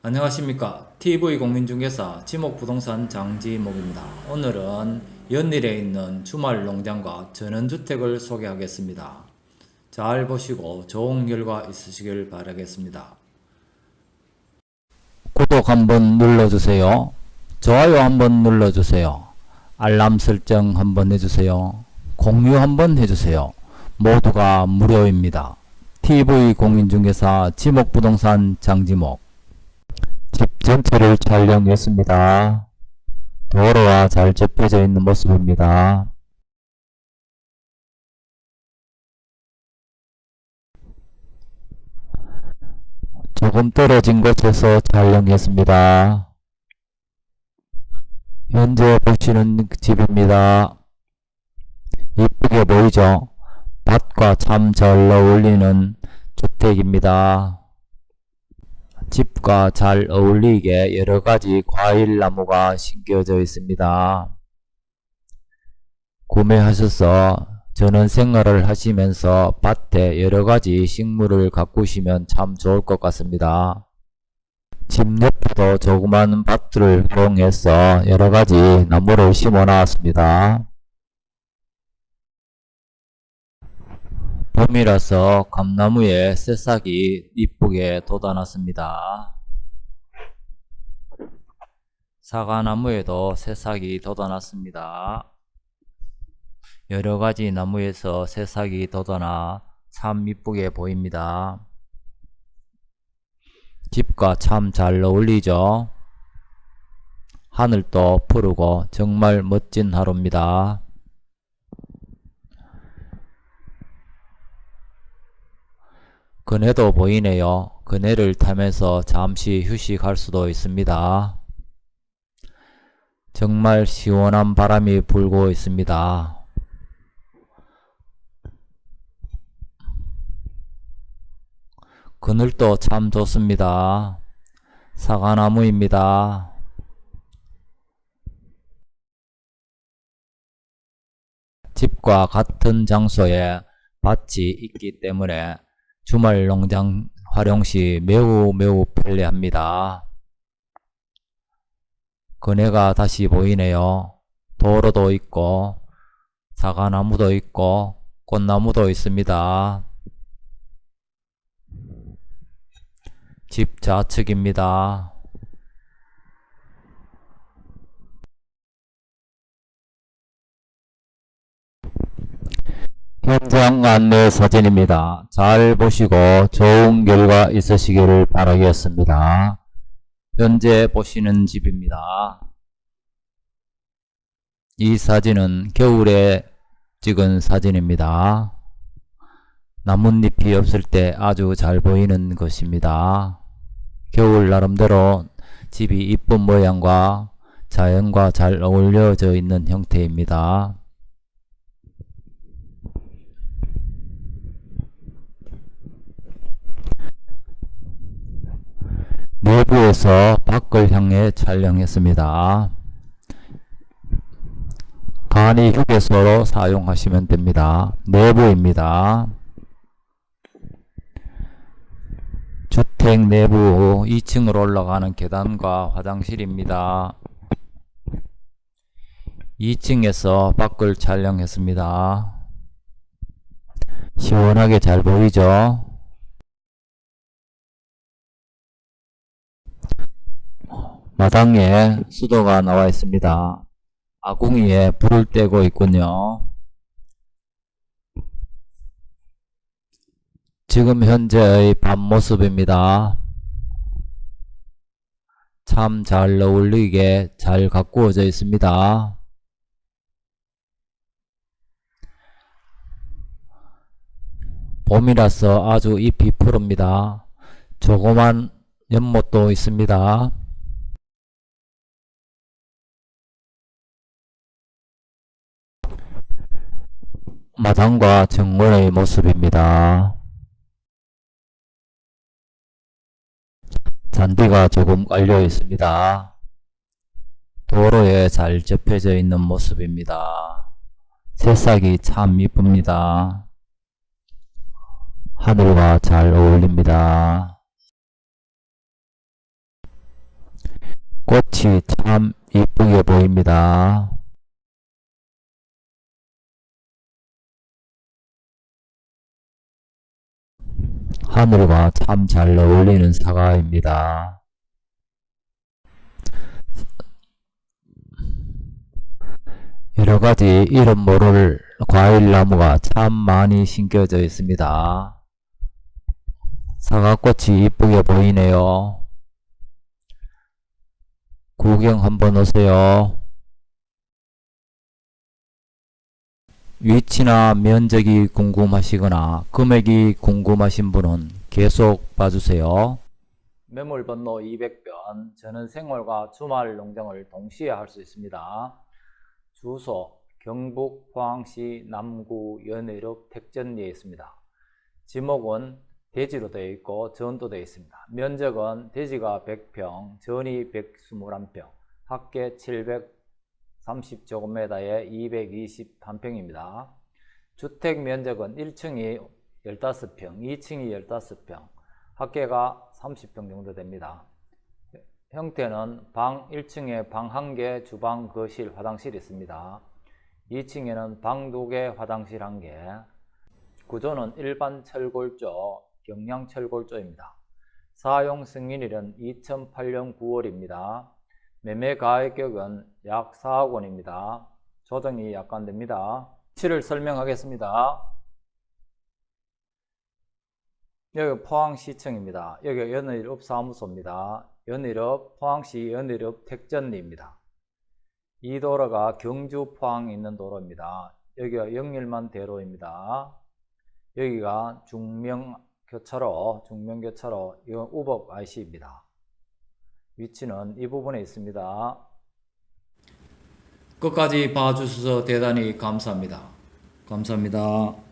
안녕하십니까 TV공인중개사 지목부동산 장지목입니다. 오늘은 연일에 있는 주말 농장과 전원주택을 소개하겠습니다. 잘 보시고 좋은 결과 있으시길 바라겠습니다. 구독 한번 눌러주세요. 좋아요 한번 눌러주세요. 알람 설정 한번 해주세요. 공유 한번 해주세요. 모두가 무료입니다. TV공인중개사 지목부동산 장지목 집 전체를 촬영했습니다. 도로와 잘 접혀져 있는 모습입니다. 조금 떨어진 곳에서 촬영했습니다. 현재 보시는 집입니다. 이쁘게 보이죠? 밭과 참 잘 어울리는 주택입니다. 집과 잘 어울리게 여러가지 과일나무가 심겨져 있습니다. 구매하셔서 전원 생활을 하시면서 밭에 여러가지 식물을 가꾸시면 참 좋을 것 같습니다. 집 옆에도 조그만 밭을 활용해서 여러가지 나무를 심어 놨습니다. 봄이라서 감나무에 새싹이 이쁘게 돋아났습니다. 사과나무에도 새싹이 돋아났습니다. 여러가지 나무에서 새싹이 돋아나 참 이쁘게 보입니다. 집과 참 잘 어울리죠? 하늘도 푸르고 정말 멋진 하루입니다. 그네도 보이네요. 그네를 타면서 잠시 휴식할 수도 있습니다. 정말 시원한 바람이 불고 있습니다. 그늘도 참 좋습니다. 사과나무입니다. 집과 같은 장소에 밭이 있기 때문에 주말 농장 활용 시 매우 매우 편리합니다. 그네가 다시 보이네요. 도로도 있고 사과나무도 있고 꽃나무도 있습니다. 집 좌측입니다. 현장 안내 사진입니다. 잘 보시고 좋은 결과 있으시기를 바라겠습니다. 현재 보시는 집입니다. 이 사진은 겨울에 찍은 사진입니다. 나뭇잎이 없을 때 아주 잘 보이는 것입니다. 겨울 나름대로 집이 이쁜 모양과 자연과 잘 어울려져 있는 형태입니다. 내부에서 밖을 향해 촬영했습니다. 간이 휴게소로 사용하시면 됩니다. 내부입니다. 주택 내부 2층으로 올라가는 계단과 화장실입니다. 2층에서 밖을 촬영했습니다. 시원하게 잘 보이죠? 마당에 수도가 나와 있습니다. 아궁이에 불을 떼고 있군요. 지금 현재의 밤 모습입니다. 참 잘 어울리게 잘 가꾸어져 있습니다. 봄이라서 아주 잎이 푸릅니다. 조그만 연못도 있습니다. 마당과 정원의 모습입니다. 잔디가 조금 깔려 있습니다. 도로에 잘 접혀져 있는 모습입니다. 새싹이 참 이쁩니다. 하늘과 잘 어울립니다. 꽃이 참 이쁘게 보입니다. 하늘과 참 잘 어울리는 사과입니다. 여러 가지 이름 모를 과일 나무가 참 많이 심겨져 있습니다. 사과꽃이 이쁘게 보이네요. 구경 한번 오세요. 위치나 면적이 궁금하시거나 금액이 궁금하신 분은 계속 봐주세요. 매물 번호 200변 저는 생활과 주말 농장을 동시에 할 수 있습니다. 주소 경북 포항시 남구 연해읍 택전리에 있습니다. 지목은 대지로 되어 있고 전도 되어 있습니다. 면적은 대지가 100평, 전이 121평, 합계 730제곱미터에 221평입니다. 주택 면적은 1층이 15평, 2층이 15평, 합계가 30평 정도 됩니다. 형태는 방 1층에 방 1개, 주방, 거실, 화장실이 있습니다. 2층에는 방 2개, 화장실 1개. 구조는 일반 철골조, 경량 철골조입니다. 사용 승인일은 2008년 9월입니다. 매매 가격은 약 4억 원입니다. 조정이 약간 됩니다. 위치를 설명하겠습니다. 여기 포항시청입니다. 여기 연의읍 사무소입니다. 연의읍 포항시 연의읍 택전리입니다. 이 도로가 경주 포항 있는 도로입니다. 여기가 영일만 대로입니다. 여기가 중명 교차로, 중명 교차로, 이건 우법 IC입니다. 위치는 이 부분에 있습니다. 끝까지 봐주셔서 대단히 감사합니다. 감사합니다.